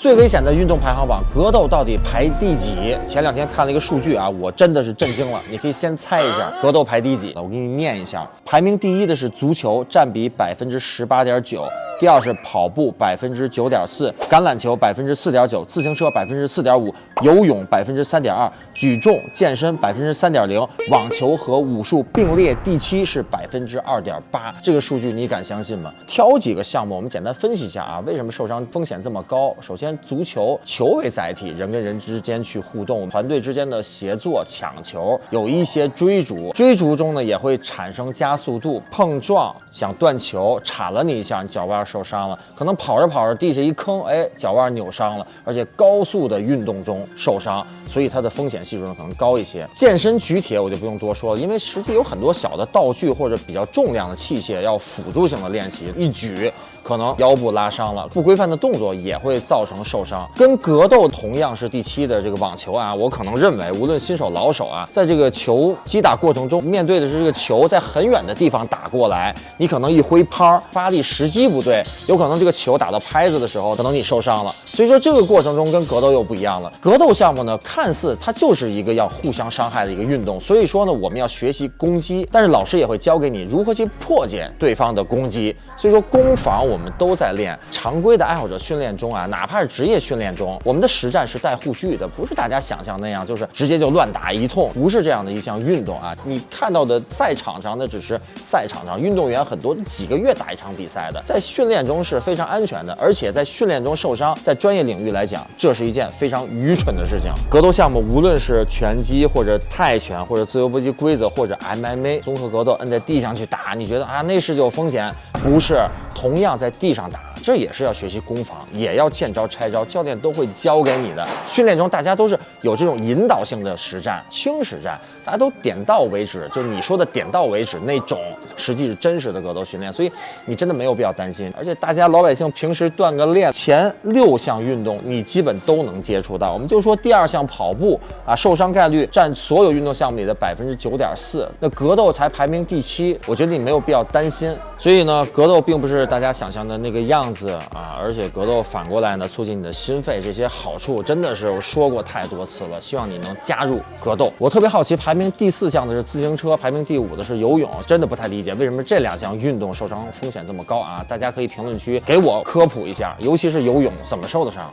最危险的运动排行榜，格斗到底排第几？前两天看了一个数据啊，我真的是震惊了。你可以先猜一下格斗排第几？我给你念一下，排名第一的是足球，占比百分之十八点九。第二是跑步百分之九点四，橄榄球百分之四点九，自行车百分之四点五，游泳百分之三点二，举重健身百分之三点零，网球和武术并列第七是百分之二点八。这个数据你敢相信吗？挑几个项目，我们简单分析一下啊，为什么受伤风险这么高？首先，足球球为载体，人跟人之间去互动，团队之间的协作、抢球，有一些追逐，追逐中呢也会产生加速度，碰撞，想断球，铲了你一下，你脚腕。受伤了，可能跑着跑着地下一坑，哎，脚腕扭伤了，而且高速的运动中受伤，所以它的风险系数呢可能高一些。健身举铁我就不用多说了，因为实际有很多小的道具或者比较重量的器械要辅助性的练习，一举可能腰部拉伤了。不规范的动作也会造成受伤。跟格斗同样是第七的这个网球啊，我可能认为无论新手老手啊，在这个球击打过程中，面对的是这个球在很远的地方打过来，你可能一挥拍发力时机不对。有可能这个球打到拍子的时候，可能你受伤了。所以说这个过程中跟格斗又不一样了。格斗项目呢，看似它就是一个要互相伤害的一个运动。所以说呢，我们要学习攻击，但是老师也会教给你如何去破解对方的攻击。所以说攻防我们都在练。常规的爱好者训练中啊，哪怕是职业训练中，我们的实战是带护具的，不是大家想象那样，就是直接就乱打一通，不是这样的一项运动啊。你看到的赛场上那只是赛场上，运动员很多几个月打一场比赛的，在训练练中是非常安全的，而且在训练中受伤，在专业领域来讲，这是一件非常愚蠢的事情。格斗项目，无论是拳击或者泰拳或者自由搏击规则或者 MMA 综合格斗，摁在地上去打，你觉得啊那是有风险？不是，同样在地上打。这也是要学习攻防，也要见招拆招，教练都会教给你的。训练中大家都是有这种引导性的实战、轻实战，大家都点到为止，就是你说的点到为止那种，实际是真实的格斗训练，所以你真的没有必要担心。而且大家老百姓平时锻个炼，前六项运动你基本都能接触到。我们就说第二项跑步啊，受伤概率占所有运动项目里的百分之九点四，那格斗才排名第七，我觉得你没有必要担心。所以呢，格斗并不是大家想象的那个样。子啊，而且格斗反过来呢，促进你的心肺，这些好处真的是我说过太多次了。希望你能加入格斗。我特别好奇，排名第四项的是自行车，排名第五的是游泳，真的不太理解为什么这两项运动受伤风险这么高啊？大家可以评论区给我科普一下，尤其是游泳怎么受的伤。